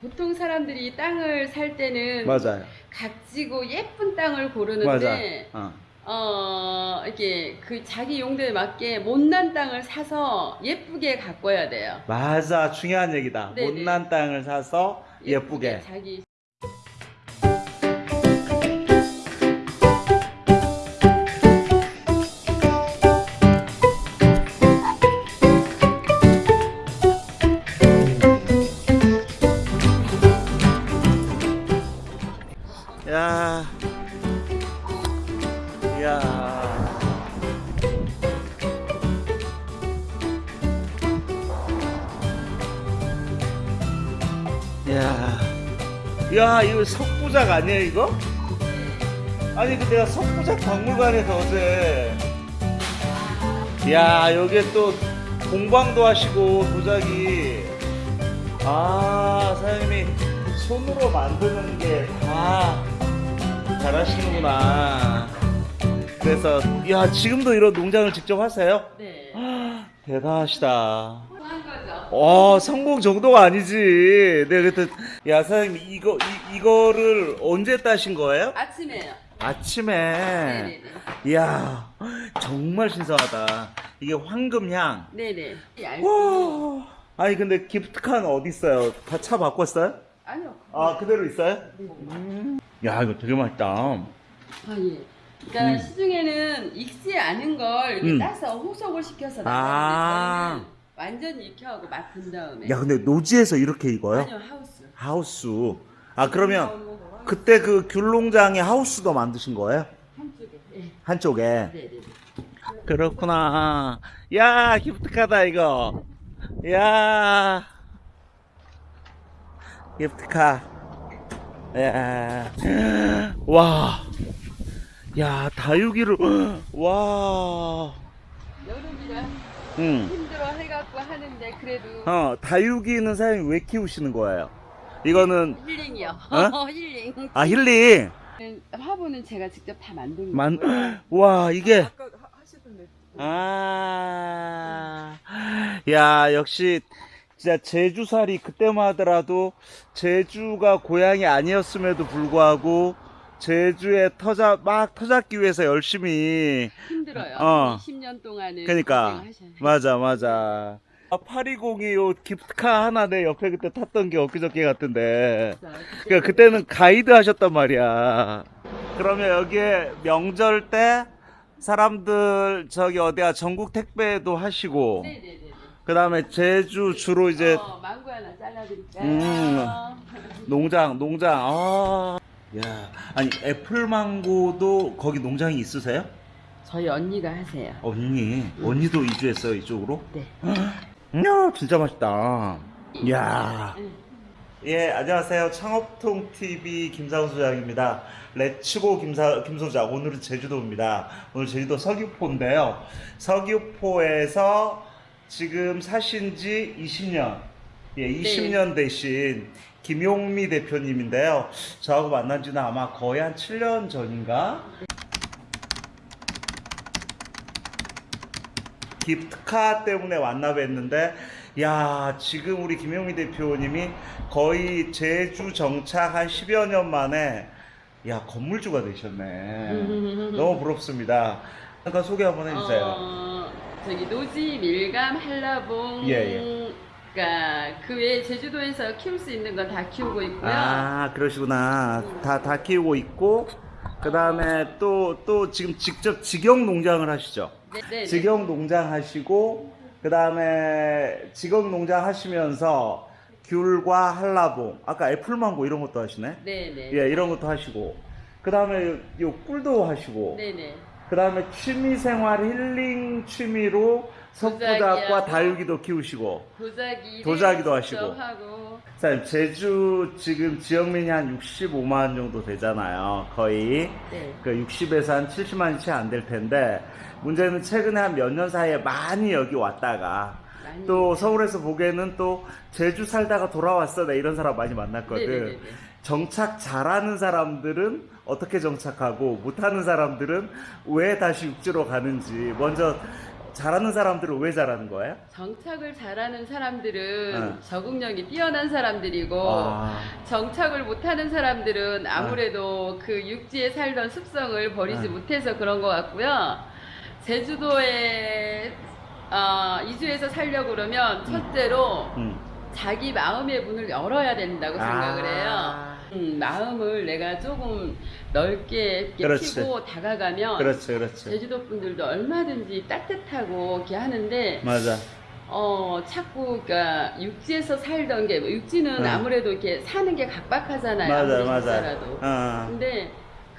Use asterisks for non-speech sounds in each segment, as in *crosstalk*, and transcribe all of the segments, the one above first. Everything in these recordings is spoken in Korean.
보통 사람들이 땅을 살 때는 맞아요. 각지고 예쁜 땅을 고르는데. 어. 어 이렇게 그 자기 용도에 맞게 못난 땅을 사서 예쁘게 가꿔야 돼요. 맞아. 중요한 얘기다. 네네. 못난 땅을 사서 예쁘게. 자기 야. 야, 이거 석부작 아니야, 이거? 아니, 그 내가 석부작 박물관에서 어제 야, 여기에 또 공방도 하시고 도자기 아, 사장님이 손으로 만드는 게 다 잘하시는구나. 그래서 야 지금도 이런 농장을 직접 하세요? 네. 대단하시다. 어 성공 정도가 아니지. 내가 그때 야 사장님 이거 이, 이거를 언제 따신 거예요? 아침에요. 아침에. 네네네. 이야 정말 신선하다. 이게 황금향. 네네. 와. 아니 근데 기프트카는 어디 있어요? 다 차 바꿨어요? 아니요. 아 그대로 있어요? 네. 야 이거 되게 맛있다. 아 예. 그러니까 음. 시중에는 익지 않은 걸 이렇게 음. 따서 호속을 시켜서 아. 나가는데 저희는 완전히 익혀하고 맛 본 다음에. 야 근데 노지에서 이렇게 익어요? 아니요 하우스. 하우스. 아 그러면 그때 그 귤농장에 하우스도 만드신 거예요? 한쪽에. 예. 한쪽에. 네 네. 그렇구나. 야 기프트카다 이거. 야 기프트카. 야. 와. 야 다육이를 *gasps* 와. 응. 힘들어 해갖고 하는데 그래도 어 다육이는 사장님 왜 키우시는 거예요? 이거는 힐링이요. 어? *laughs* 힐링. 아 힐링. 화분은 제가 직접 다 만든 만. 거고요. *gasps* 와 이게. 아까 하- 하시던데 아, 야, 역시, 진짜 제주살이 그때만 하더라도, 제주가 고향이 아니었음에도 불구하고, 제주에 터자, 막 터잡기 위해서 열심히, 힘들어요. 어. 20년 동안은 그니까. 고생하셔야 맞아, 맞아. 아, 820이 요 기프트카 하나 내 옆에 그때 탔던 게 엊그저께 같은데. 돼요. 그 그때는 가이드 하셨단 말이야. 그러면 여기에 명절 때 사람들 저기 어디야 전국 택배도 하시고. 그 다음에 제주 주로 이제 어, 망고 하나 잘라드릴까요? 음. 농장 농장 아. 야 아니 애플망고도 거기 농장이 있으세요? 저희 언니가 하세요. 언니 언니도 이주했어요 이쪽으로? 네. 이야 진짜 맛있다. 이야. 응. 예, 안녕하세요. 창업통 TV 김상우 소장입니다. 레츠고 김사 김 소장. 오늘은 제주도입니다. 오늘 제주도 서귀포인데요. 서귀포에서 지금 사신 지 20년. 예, 20년 되신 김용미 대표님인데요. 저하고 만난 지는 아마 거의 한 7년 전인가? 기프트카 때문에 만나 뵀는데 야 지금 우리 김용미 대표님이 거의 제주 정착 한 10여 년 만에 야 건물주가 되셨네 *laughs* 너무 부럽습니다 잠깐 소개 한번 해주세요 어, 저기 노지, 밀감, 한라봉. 예, 그러니까 그 외에 제주도에서 키울 수 있는 건 다 키우고 있고요. 아 그러시구나 다다 키우고 있고 그 다음에 또 또 지금 직접 직영 농장을 하시죠 네, 네, 네. 직영 농장 하시고 그 다음에 직영 농장 하시면서 귤과 한라봉 아까 애플망고 이런 것도 하시네 네네. 예 이런 것도 하시고 그 다음에 요 꿀도 하시고 네네. 그 다음에 취미생활 힐링 취미로 도자기하고 다육이도 키우시고 도자기. 도자기도 하시고. 하고. 사장님 제주 지금 지역민이 한 65만 정도 되잖아요 거의 네. 그 60에서 한 70만이 채 안 될 텐데 문제는 최근에 한 몇 년 사이에 많이 여기 왔다가 또 서울에서 보기에는 또 제주 살다가 돌아왔어 나 이런 사람 많이 만났거든 네네네네. 정착 잘하는 사람들은 어떻게 정착하고 못하는 사람들은 왜 다시 육지로 가는지 먼저 잘하는 사람들은 왜 잘하는 거예요? 정착을 잘하는 사람들은 네. 적응력이 뛰어난 사람들이고 아, 정착을 못하는 사람들은 아무래도 그 육지에 살던 습성을 버리지 네. 못해서 그런 것 같고요. 제주도에 어, 이주해서 살려고 그러면 첫째로 음. 자기 마음의 문을 열어야 된다고 생각을 해요. 아, 음, 마음을 내가 조금 넓게. 피고 다가가면 그렇지, 그렇지. 제주도 분들도 얼마든지 따뜻하고 이렇게 하는데 맞아. 어 자꾸 그러니까 육지에서 살던 게 육지는 응. 아무래도 이렇게 사는 게 각박하잖아요. 맞아, 맞아. 살아도. 아, 근데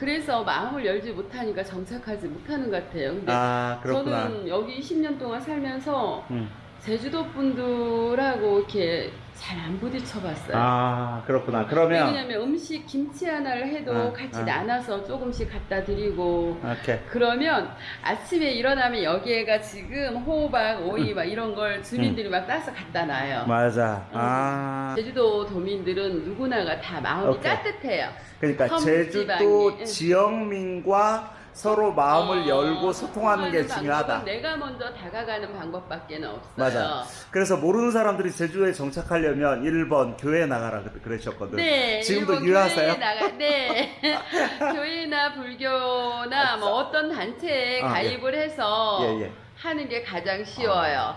그래서 마음을 열지 못하니까 정착하지 못하는 것 같아요. 근데 아 그렇구나. 저는 여기 10년 동안 살면서 음. 제주도 분들하고 이렇게 잘 안 부딪혀봤어요. 아 그렇구나. 그러면 왜냐면 음식 김치 하나를 해도 아, 같이 아. 나눠서 조금씩 갖다 드리고 오케이. 그러면 아침에 일어나면 여기에가 지금 호박, 오이 막 이런 걸 주민들이 막 따서 갖다 놔요. 맞아. 음. 아 제주도 도민들은 누구나가 다 마음이 오케이. 따뜻해요. 그러니까 섬 제주도 예. 지역민과 서로 마음을 어, 열고 소통하는 게 중요하다. 내가 먼저 다가가는 방법밖에 없어요. 맞아. 그래서 모르는 사람들이 제주도에 정착하려면 1번 교회 나가라 그- 그러셨거든. 네, 지금도 유효하세요? 교회에 나가, 네. *laughs* 교회나 불교나 뭐 어떤 단체에 아, 예. 가입을 해서 예, 예. 하는 게 가장 쉬워요.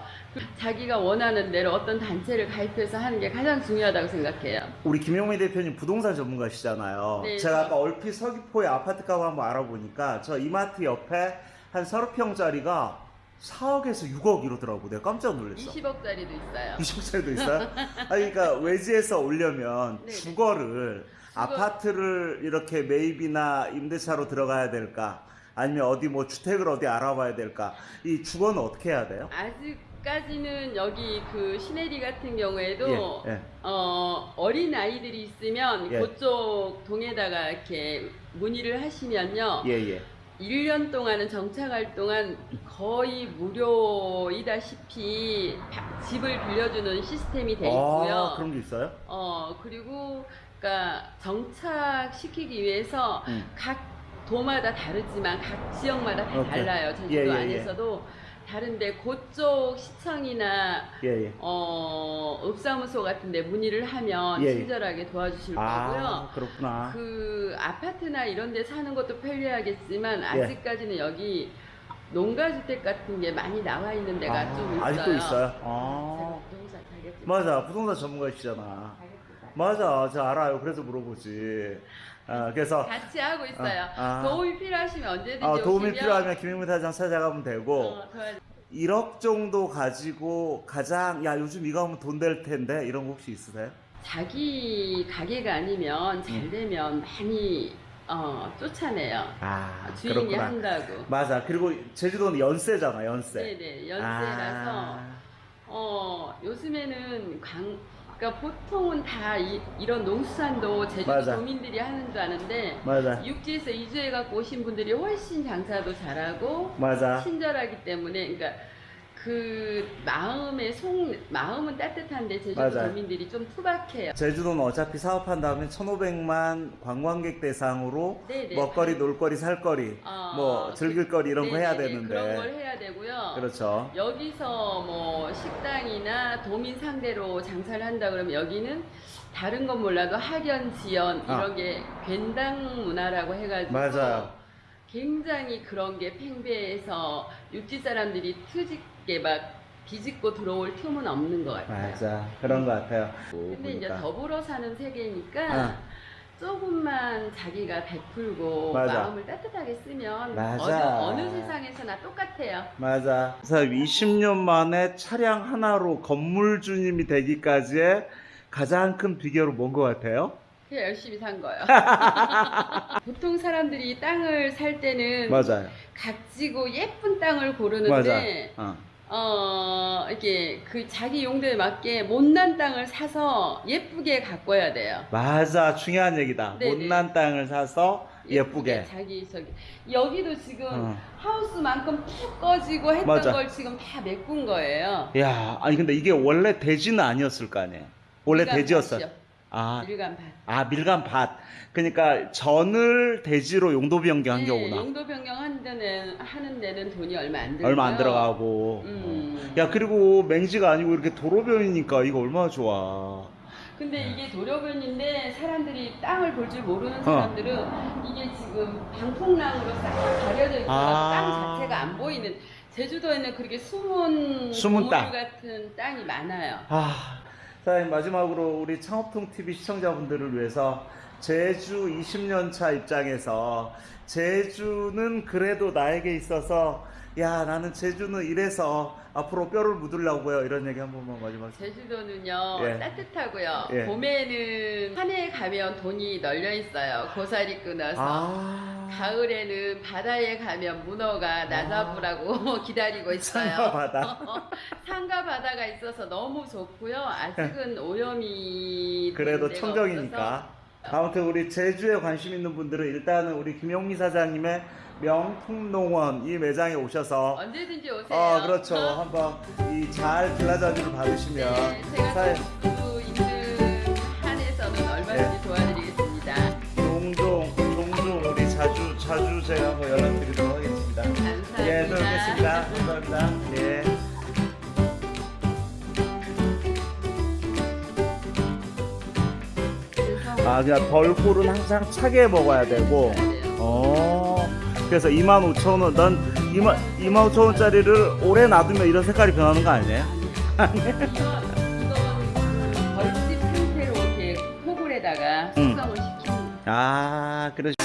자기가 원하는 대로 어떤 단체를 가입해서 하는 게 가장 중요하다고 생각해요. 우리 김용민 대표님 부동산 전문가시잖아요. 네, 제가 저- 아까 얼핏 서귀포에 아파트 값을 한번 알아보니까 저 이마트 옆에 한 30평짜리가 4억에서 6억 이러더라고. 내가 깜짝 놀랐어. 20억짜리도 있어요. 20억짜리도 있어요? 아니, 그러니까 외지에서 오려면 네네. 주거를 아파트를 이렇게 매입이나 임대차로 들어가야 될까? 아니면 어디 뭐 주택을 어디 알아봐야 될까? 이 주거는 어떻게 해야 돼요? 아직 까지는 여기 그 시내리 같은 경우에도 예, 예. 어, 어린 아이들이 있으면 예. 그쪽 동에다가 이렇게 문의를 하시면요. 예, 예. 1년 동안은 정착할 동안 거의 무료이다시피 바- 집을 빌려주는 시스템이 돼 있고요. 아, 그런 게 있어요? 어, 그리고 그러니까 정착시키기 위해서 음. 각 도마다 다르지만 각 지역마다 다 오케이. 달라요. 제주도 예, 예, 예. 안에서도 다른데 그쪽 시청이나 예, 예. 어, 읍사무소 같은데 문의를 하면 예, 예. 친절하게 도와주실 아, 거고요. 그렇구나. 그 아파트나 이런 데 사는 것도 편리하겠지만 예. 아직까지는 여기 농가주택 같은 게 많이 나와 있는 데가 아, 좀 있어요. 아직도 있어요? 아. 부동산. 맞아. 부동산 전문가시잖아. 맞아. 저 알아요. 그래서 물어보지. 아, 그래서 같이 하고 있어요. 아, 아. 도움이 필요하시면 언제든지 아, 도움이 오시면 필요하면 김용민 사장 찾아가면 되고 어, 도와- 1억 정도 가지고 가장 야 요즘 이거 하면 돈 될 텐데 이런 거 혹시 있으세요? 자기 가게가 아니면 음. 잘 되면 많이 어, 쫓아내요. 아 주인이 한다고. 맞아. 그리고 제주도는 연세잖아. 연세. 네네 연세라서 아, 어 요즘에는 강 그러니까 보통은 다 이, 런 농수산도 제주도 맞아. 도민들이 하는 줄 아는데 맞아. 육지에서 이주해 갖고 오신 분들이 훨씬 장사도 잘하고 맞아. 친절하기 때문에 그러니까 그 마음의 속 마음은 따뜻한데 제주도 맞아. 도민들이 좀 투박해요. 제주도는 어차피 사업한다면 1,500만 관광객 대상으로 네네. 먹거리, 놀거리, 살거리, 어, 뭐 즐길거리 이런 거 해야 네네네. 되는데. 그런 걸 해야 되고요. 그렇죠. 여기서 뭐 식당이나 도민 상대로 장사를 한다 그러면 여기는 다른 건 몰라도 학연 지연 아. 이런 게 괜당 문화라고 해가지고 맞아요. 굉장히 그런 게 팽배해서 육지 사람들이 트집 게 막 비집고 들어올 틈은 없는 것 같아요. 맞아. 그런 것 같아요. 근데 이제 보니까. 더불어 사는 세계니까 아. 조금만 자기가 베풀고 맞아. 마음을 따뜻하게 쓰면 맞아. 어느, 어느 세상에서나 똑같아요. 맞아. 그래서 20년 만에 차량 하나로 건물 주님이 되기까지의 가장 큰 비결은 뭔 것 같아요? 그냥 열심히 산 거예요. *laughs* 보통 사람들이 땅을 살 때는 맞아요. 각지고 예쁜 땅을. 고르는데 어. 어 이게 그 자기 용도에 맞게 못난 땅을 사서 예쁘게 가꿔야 돼요. 맞아. 중요한 얘기다. 네네. 못난 땅을 사서 예쁘게. 자기 저기 여기도 지금 어. 하우스만큼 푹 꺼지고 했던 맞아. 걸 지금 다 메꾼 거예요. 야, 아니 근데 이게 원래 대지는 아니었을 거 아니에요. 원래 우리가 대지였어요. 다시요. 아, 밀감 밭. 아 밀감 밭. 그러니까 전을 대지로 용도 변경한 네, 경우나 용도 변경 하는 데는, 하는 데는 돈이 얼마 안 들고요. 얼마 안 들어가고. 음. 야 그리고 맹지가 아니고 이렇게 도로변이니까 이거 얼마나 좋아. 근데 이게 도로변인데 사람들이 땅을 볼 줄 모르는 어. 사람들은 이게 지금 방풍랑으로 싹 가려져 있어서 아. 땅 자체가 안 보이는 제주도에는 그렇게 숨은 숨은 땅. 같은 땅이 많아요. 아, 사장님 마지막으로 우리 창업통 TV 시청자분들을 위해서 제주 20년 차 입장에서 제주는 그래도 나에게 있어서 야 나는 제주는 이래서 앞으로 뼈를 묻으려고요 이런 얘기 한 번만 마지막. 제주도는요 예. 따뜻하고요. 예. 봄에는 산에 가면 돈이 널려 있어요. 고사리 끊어서. 아, 가을에는 바다에 가면 문어가 나잡으라고 *laughs* 기다리고 있어요. 산과 바다. *laughs* 산과 바다가 있어서 너무 좋고요. 아직은 오염이 그래도 청정이니까. 아무튼 우리 제주에 관심 있는 분들은 일단은 우리 김용미 사장님의 명품농원 이 매장에 오셔서 언제든지 오세요. 아 그렇죠 어? 한번 이잘 글라자주를 받으시면 네, 사회- 제가 한번 연락드리도록 하겠습니다. 감사합니다. 예, 또 뵙겠습니다. 감사합니다. 예. 아, 그냥 벌꿀은 항상 차게 먹어야 되고. 어. 그래서 25,000원, 난 2만 25,000원짜리를 오래 놔두면 이런 색깔이 변하는 거 아니에요? 벌집 상태로 이렇게 포글에다가 음. 숙성을 시키는 아, 그러시.